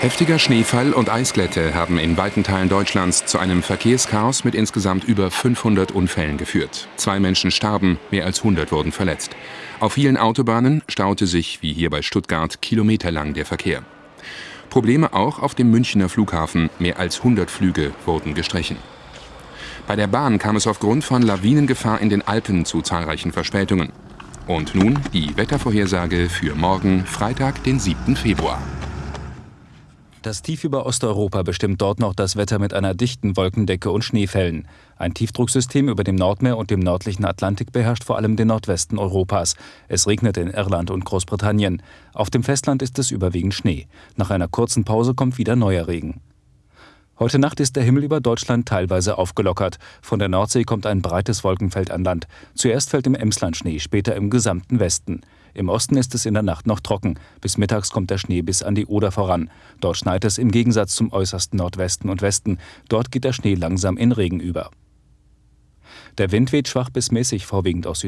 Heftiger Schneefall und Eisglätte haben in weiten Teilen Deutschlands zu einem Verkehrschaos mit insgesamt über 500 Unfällen geführt. Zwei Menschen starben, mehr als 100 wurden verletzt. Auf vielen Autobahnen staute sich, wie hier bei Stuttgart, kilometerlang der Verkehr. Probleme auch auf dem Münchner Flughafen. Mehr als 100 Flüge wurden gestrichen. Bei der Bahn kam es aufgrund von Lawinengefahr in den Alpen zu zahlreichen Verspätungen. Und nun die Wettervorhersage für morgen, Freitag, den 7. Februar. Das Tief über Osteuropa bestimmt dort noch das Wetter mit einer dichten Wolkendecke und Schneefällen. Ein Tiefdrucksystem über dem Nordmeer und dem nördlichen Atlantik beherrscht vor allem den Nordwesten Europas. Es regnet in Irland und Großbritannien. Auf dem Festland ist es überwiegend Schnee. Nach einer kurzen Pause kommt wieder neuer Regen. Heute Nacht ist der Himmel über Deutschland teilweise aufgelockert. Von der Nordsee kommt ein breites Wolkenfeld an Land. Zuerst fällt im Emsland Schnee, später im gesamten Westen. Im Osten ist es in der Nacht noch trocken. Bis mittags kommt der Schnee bis an die Oder voran. Dort schneit es im Gegensatz zum äußersten Nordwesten und Westen. Dort geht der Schnee langsam in Regen über. Der Wind weht schwach bis mäßig vorwiegend aus